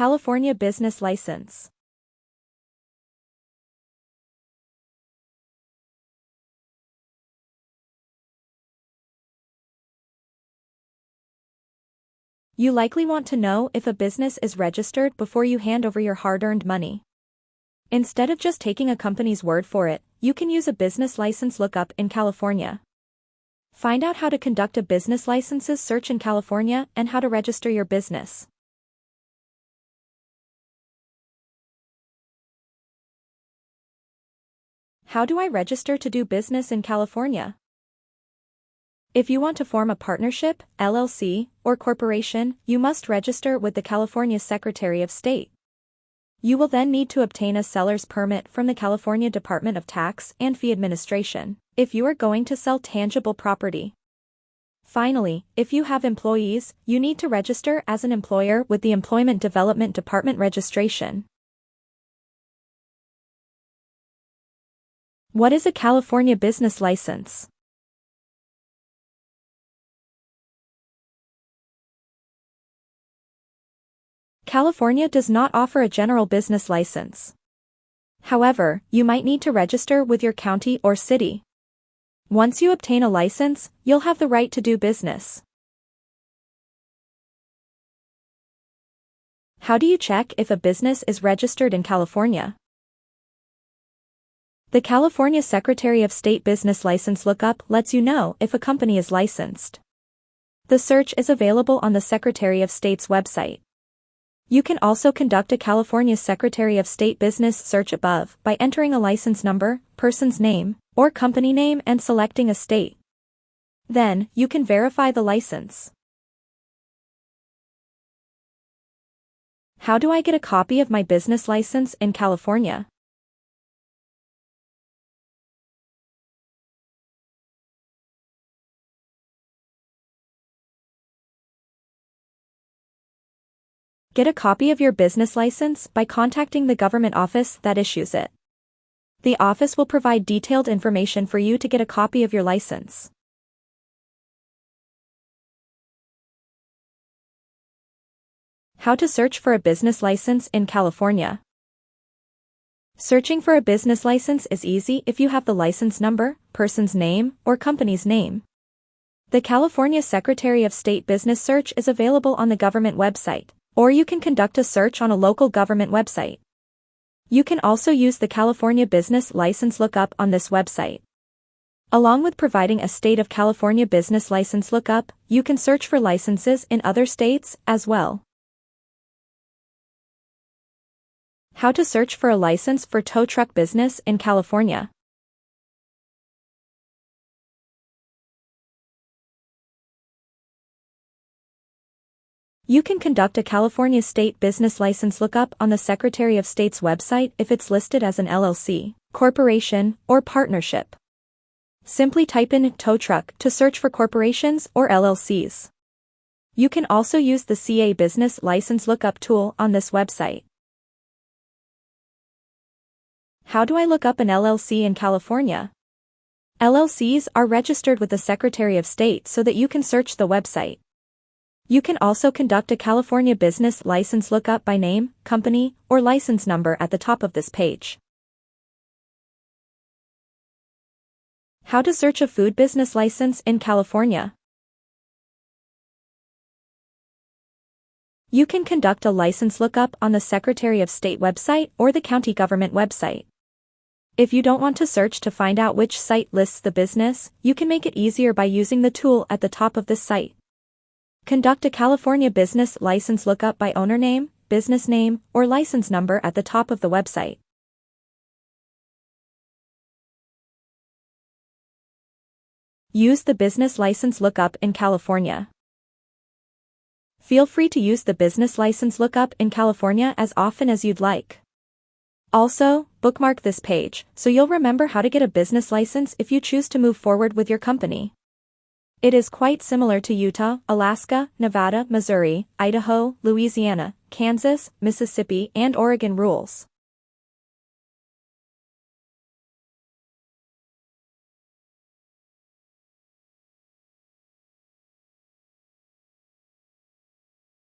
California Business License. You likely want to know if a business is registered before you hand over your hard-earned money. Instead of just taking a company's word for it, you can use a business license lookup in California. Find out how to conduct a business licenses search in California and how to register your business. How do I register to do business in California? If you want to form a partnership, LLC, or corporation, you must register with the California Secretary of State. You will then need to obtain a seller's permit from the California Department of Tax and Fee Administration if you are going to sell tangible property. Finally, if you have employees, you need to register as an employer with the Employment Development Department registration. What is a California business license? California does not offer a general business license. However, you might need to register with your county or city. Once you obtain a license, you'll have the right to do business. How do you check if a business is registered in California? The California Secretary of State Business License Lookup lets you know if a company is licensed. The search is available on the Secretary of State's website. You can also conduct a California Secretary of State business search above by entering a license number, person's name, or company name and selecting a state. Then, you can verify the license. How do I get a copy of my business license in California? Get a copy of your business license by contacting the government office that issues it. The office will provide detailed information for you to get a copy of your license. How to search for a business license in California. Searching for a business license is easy if you have the license number, person's name, or company's name. The California Secretary of State Business Search is available on the government website. Or you can conduct a search on a local government website. You can also use the California Business License Lookup on this website. Along with providing a State of California Business License Lookup, you can search for licenses in other states as well. How to search for a license for tow truck business in California. You can conduct a California state business license lookup on the Secretary of State's website if it's listed as an LLC, corporation, or partnership. Simply type in tow truck to search for corporations or LLCs. You can also use the CA Business License Lookup tool on this website. How do I look up an LLC in California? LLCs are registered with the Secretary of State so that you can search the website. You can also conduct a California business license lookup by name, company, or license number at the top of this page. How to search a food business license in California. You can conduct a license lookup on the Secretary of State website or the county government website. If you don't want to search to find out which site lists the business, you can make it easier by using the tool at the top of this site. Conduct a California business license lookup by owner name, business name, or license number at the top of the website. Use the business license lookup in California. Feel free to use the business license lookup in California as often as you'd like. Also, bookmark this page so you'll remember how to get a business license if you choose to move forward with your company. It is quite similar to Utah, Alaska, Nevada, Missouri, Idaho, Louisiana, Kansas, Mississippi, and Oregon rules.